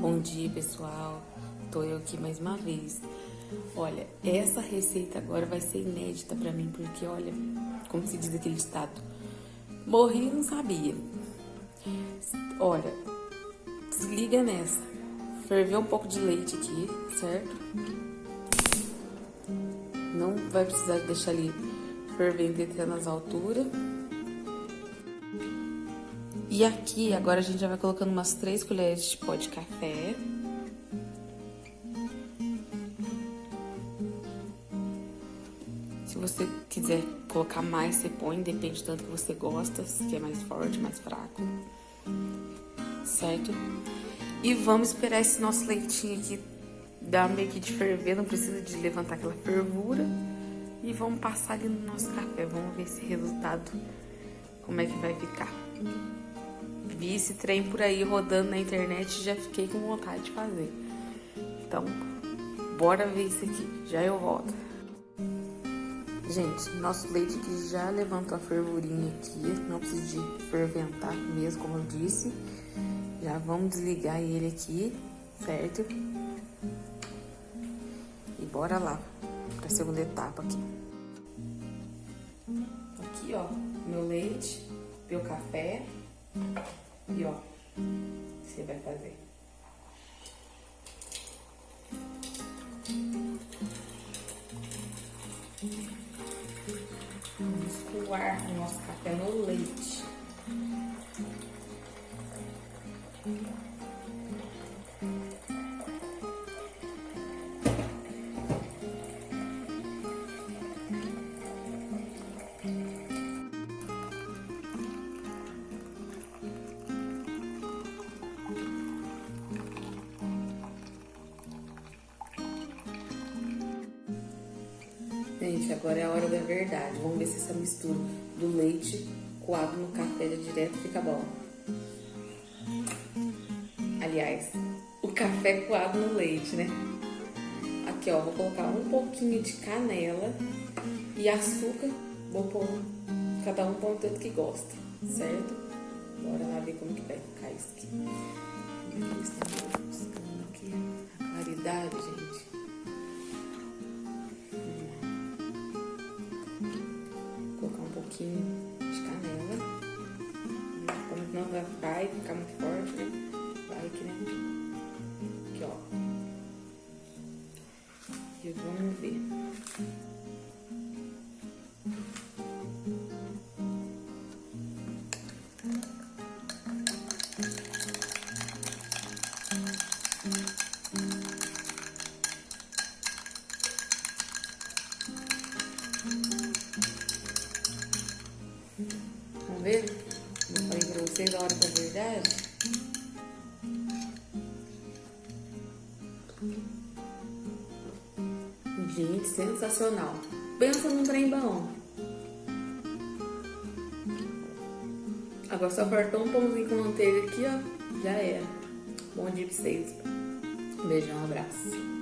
Bom dia, pessoal. Tô eu aqui mais uma vez. Olha, essa receita agora vai ser inédita pra mim, porque olha, como se diz aquele ditado, morri e não sabia. Olha, liga nessa. Ferveu um pouco de leite aqui, certo? Não vai precisar deixar ele fervendo até nas alturas. E aqui, agora a gente já vai colocando umas 3 colheres de pó de café. Se você quiser colocar mais, você põe, depende tanto que você gosta, se é mais forte, mais fraco. Certo? E vamos esperar esse nosso leitinho aqui dar meio que de ferver, não precisa de levantar aquela fervura. E vamos passar ali no nosso café, vamos ver esse resultado, como é que vai ficar vi esse trem por aí rodando na internet e já fiquei com vontade de fazer. Então, bora ver isso aqui. Já eu volto. Gente, nosso leite aqui já levantou a fervurinha aqui. Não precisa de ferventar mesmo, como eu disse. Já vamos desligar ele aqui, certo? E bora lá para a segunda etapa aqui. Aqui, ó, meu leite, meu café. E ó, você vai fazer. Vamos coar o nosso café no leite. Gente, agora é a hora da verdade. Vamos ver se essa mistura do leite coado no café direto fica bom. Aliás, o café coado no leite, né? Aqui, ó, vou colocar um pouquinho de canela e açúcar. Vou pôr, cada um põe o tanto que gosta, certo? Bora lá ver como que vai ficar isso aqui. Buscando Não vai ficar muito forte, né? Vai que, né? Aqui, ó. E vamos ver. Vamos ver? Vocês a hora da verdade. Gente, sensacional. Pensa num trem bom. Agora só faltou um pãozinho com manteiga aqui, ó. Já era. Bom dia pra vocês. Beijão, um abraço.